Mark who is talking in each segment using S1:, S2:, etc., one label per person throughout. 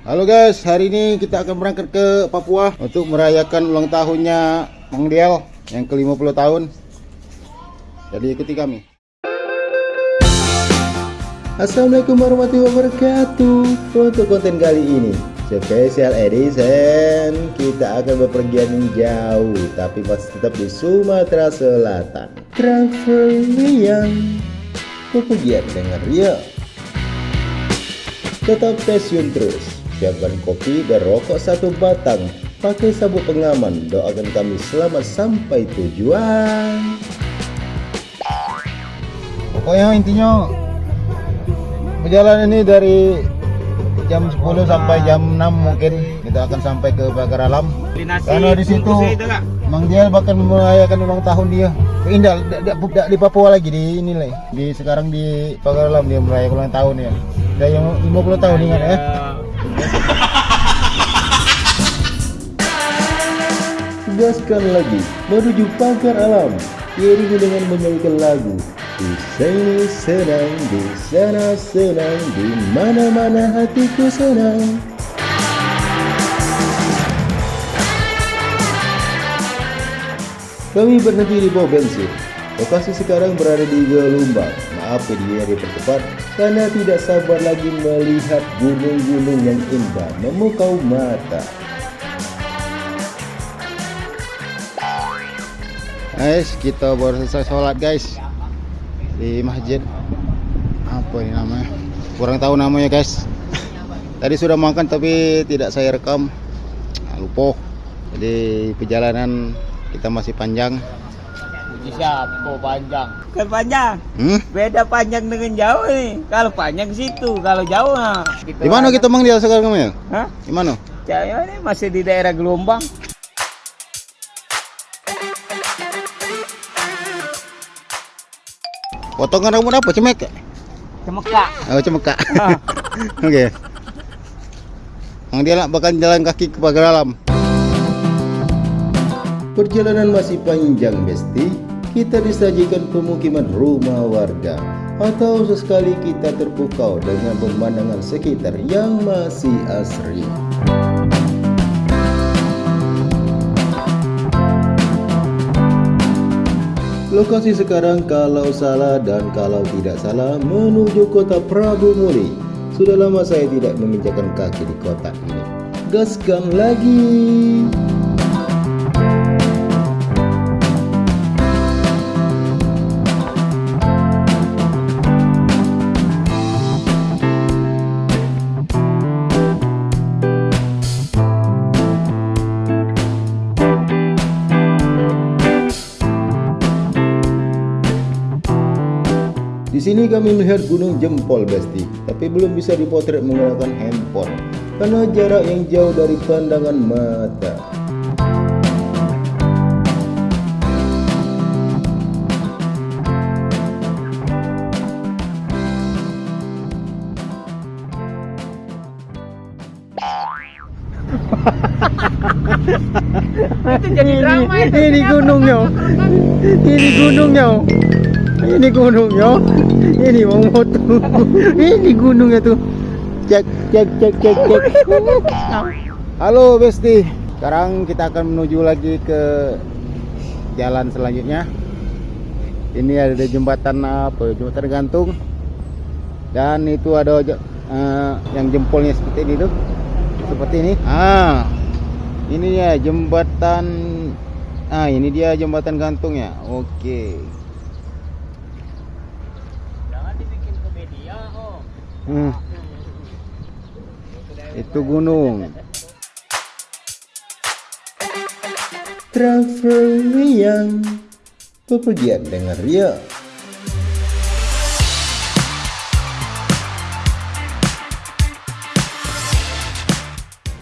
S1: Halo guys, hari ini kita akan berangkat ke Papua untuk merayakan ulang tahunnya Mang Diel yang ke-50 tahun. Jadi ikuti kami. Assalamualaikum warahmatullahi wabarakatuh. Untuk konten kali ini spesial edition kita akan bepergian jauh tapi masih tetap di Sumatera Selatan. Traveling bepergian dengan Rio. Tetap stasiun terus. Siapkan kopi dan rokok satu batang. Pakai sabuk pengaman. Doakan kami selamat sampai tujuan. Pokoknya intinya perjalanan ini dari jam 10 sampai jam 6 mungkin kita akan sampai ke Pagar Alam. Karena di situ Mang Dial bakal merayakan ulang tahun dia. Indah di, di, di Papua lagi di ini lah. Di sekarang di Pagar Alam dia merayakan ulang tahun ya. Udah yang 50 tahun ingat ya. Gaskan lagi menuju pagar alam. Diiringi dengan menyanyikan lagu Di sini senang, di sana senang Di mana-mana hatiku senang. Kami berhenti di bawah bensin Lokasi sekarang berada di Gelumbang. Maaf videonya dipercepat karena tidak sabar lagi melihat gunung-gunung yang indah memukau mata. Guys, kita baru selesai sholat guys di masjid. Apa ini namanya? Kurang tahu namanya guys. Tadi sudah makan tapi tidak saya rekam. Lupa. Jadi perjalanan kita masih panjang.
S2: Siapa panjang kan panjang
S1: Hmm?
S2: beda panjang dengan jauh nih kalau panjang situ kalau jauh nah
S1: Di mana kita mang dia sekarang kamu ya?
S2: Hah?
S1: Di mana?
S2: Jauh ini masih di daerah gelombang
S1: Potongan rambut apa? Cemek?
S2: cemeka
S1: Oh, cemeka. Oke. Mang dia nak bakal jalan kaki ke pagar alam. Perjalanan masih panjang, Besti. Kita disajikan pemukiman rumah warga atau sesekali kita terpukau dengan pemandangan sekitar yang masih asri. Lokasi sekarang kalau salah dan kalau tidak salah menuju kota Prabu Muli. Sudah lama saya tidak menginjakan kaki di kota ini. Gaskan lagi. Di sini kami melihat Gunung Jempol Besti, tapi belum bisa dipotret menggunakan handphone karena jarak yang jauh dari pandangan mata.
S2: itu jadi drama itu
S1: ini gunungnya, ini gunungnya, ini gunungnya, ini mau moto, ini gunungnya tuh. Cek cek cek cek cek. Halo Besti, sekarang kita akan menuju lagi ke jalan selanjutnya. Ini ada jembatan apa? Jembatan gantung. Dan itu ada eh, yang jempolnya seperti ini tuh. Seperti ini. Ah, ini ya jembatan. Ah, ini dia jembatan gantung ya. Oke.
S2: jangan dibikin ke media oh
S1: Hmm. Itu gunung. Traveling bepergian dengan Ria.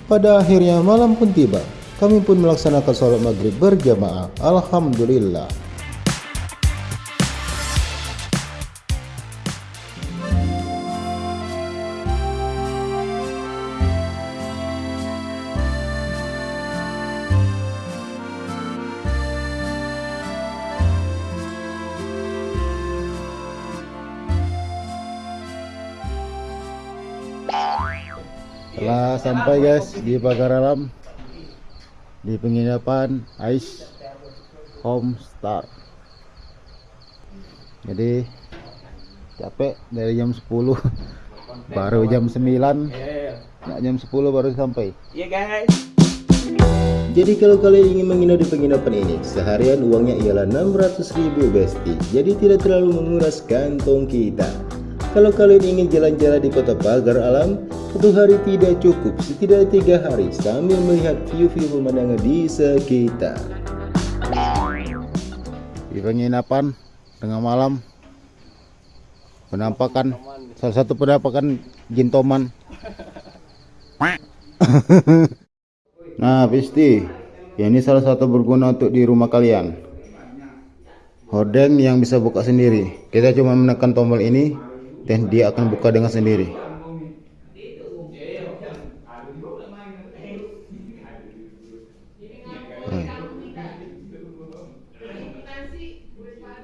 S1: Pada akhirnya malam pun tiba. Kami pun melaksanakan sholat maghrib berjamaah. Alhamdulillah. Telah sampai guys di pagar alam di penginapan Ice Homestar. Jadi capek dari jam 10 baru jam 9 Nah, jam 10 baru sampai.
S2: Iya guys.
S3: Jadi kalau kalian ingin menginap di penginapan ini, seharian uangnya ialah 600 ribu besti. Jadi tidak terlalu menguras kantong kita. Kalau kalian ingin jalan-jalan di kota pagar alam, satu hari tidak cukup, setidaknya tiga hari sambil melihat view-view pemandangan di sekitar.
S1: Di penginapan tengah malam penampakan salah satu penampakan jintoman. nah, Pisti, ini salah satu berguna untuk di rumah kalian. Hordeng yang bisa buka sendiri. Kita cuma menekan tombol ini dan dia akan buka dengan sendiri.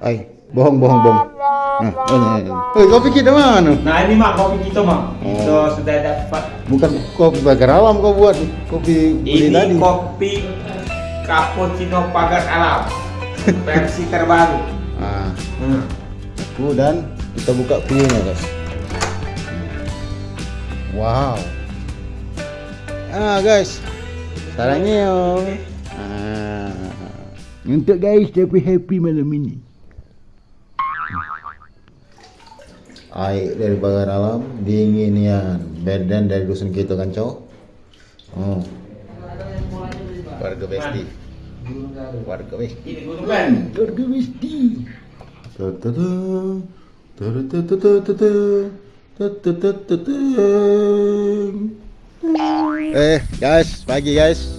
S1: Ay, bohong, bohong, bohong. Nah, oh, nah, nah. Oi, kopi kita mana?
S2: Nah ini mak kopi kita mak.
S1: Oh.
S2: Kita sudah dapat.
S1: Bukan kopi pagar alam kau buat, kopi beli
S2: Ini
S1: tadi.
S2: kopi cappuccino pagar alam versi terbaru.
S1: Ah,
S2: Hmm.
S1: itu dan kita buka kuenya guys. Wow. Ah guys, sarangnya yo. Ah, untuk guys tapi happy malam ini. Air dari pagar alam dinginian badan dari dusun kita kan cowok. Oh. Warga besti. Warga besti. Warga besti. Eh guys, pagi guys.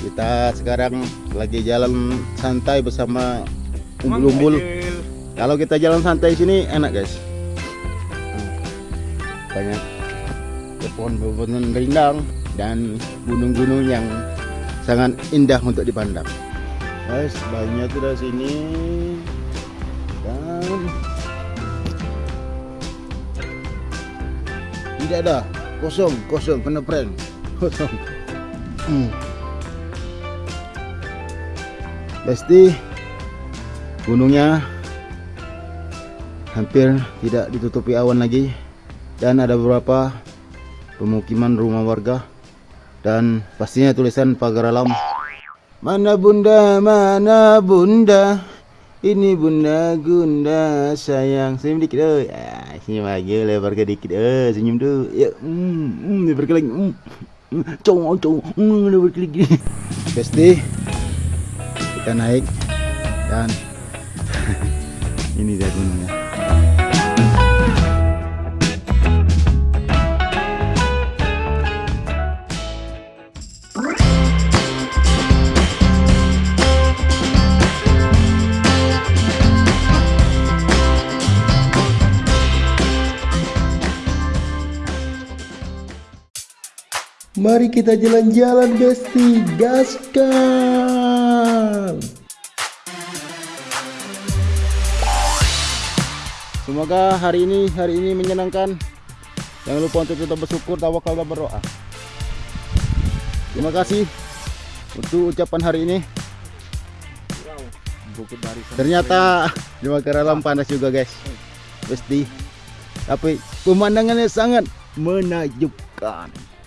S1: Kita sekarang lagi jalan santai bersama umbul-umbul. Kalau kita jalan santai sini enak guys. Banyak pohon-pohon rindang dan gunung-gunung yang sangat indah untuk dipandang. Guys, banyak sudah sini dan tidak ada kosong kosong kena prank kosong. Hmm. Besti gunungnya hampir tidak ditutupi awan lagi. Dan ada beberapa pemukiman rumah warga. Dan pastinya tulisan pagar alam. Mana bunda mana bunda? Ini bunda gunda sayang. Senyum dikit eh. Ah, senyum aja lebar ke dikit eh. Senyum tu ya hmm, hmm lebar ke lagi hmm, hmm, cowok lebar lagi. Besti kita naik dan ini dia gunungnya
S3: Mari kita jalan-jalan besti, gaskan!
S1: Semoga hari ini hari ini menyenangkan. Jangan lupa untuk tetap bersyukur, tawakal dan berdoa. Terima kasih untuk ucapan hari ini. Ternyata di Makar Alam panas juga guys. Pasti. Tapi pemandangannya sangat menakjubkan.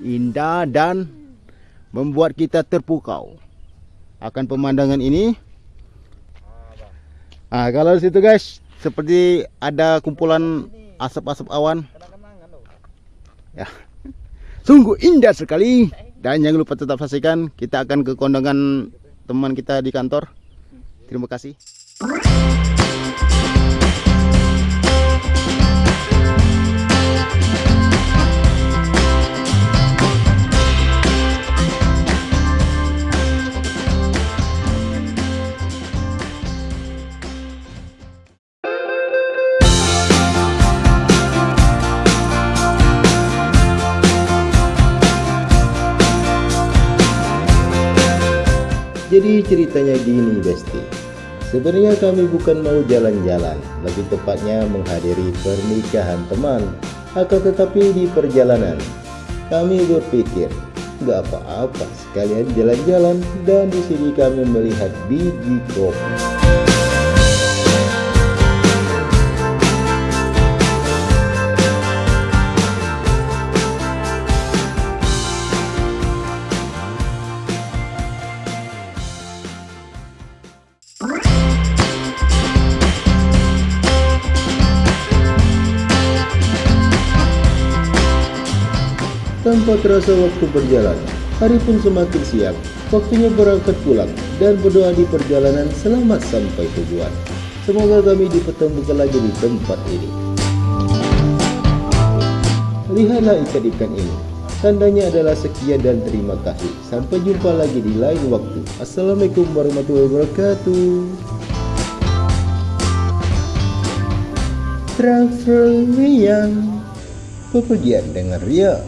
S1: Indah dan membuat kita terpukau akan pemandangan ini. Ah, kalau di situ guys, seperti ada kumpulan asap-asap awan. Ya. Sungguh indah sekali. Dan jangan lupa tetap saksikan, kita akan ke kondangan teman kita di kantor. Terima kasih.
S3: Jadi ceritanya gini Besti Sebenarnya kami bukan mau jalan-jalan Lebih tepatnya menghadiri pernikahan teman Akan tetapi di perjalanan, kami berpikir, nggak apa-apa sekalian jalan-jalan dan di sini kami melihat biji kopi. Tanpa terasa waktu berjalan, hari pun semakin siang. Waktunya berangkat pulang dan berdoa di perjalanan selamat sampai tujuan. Semoga kami dipertemukan lagi di tempat ini. Lihatlah ikan-ikan ini. Tandanya adalah sekian dan terima kasih. Sampai jumpa lagi di lain waktu. Assalamualaikum warahmatullahi wabarakatuh. Travel yang Pepergian dengan Ria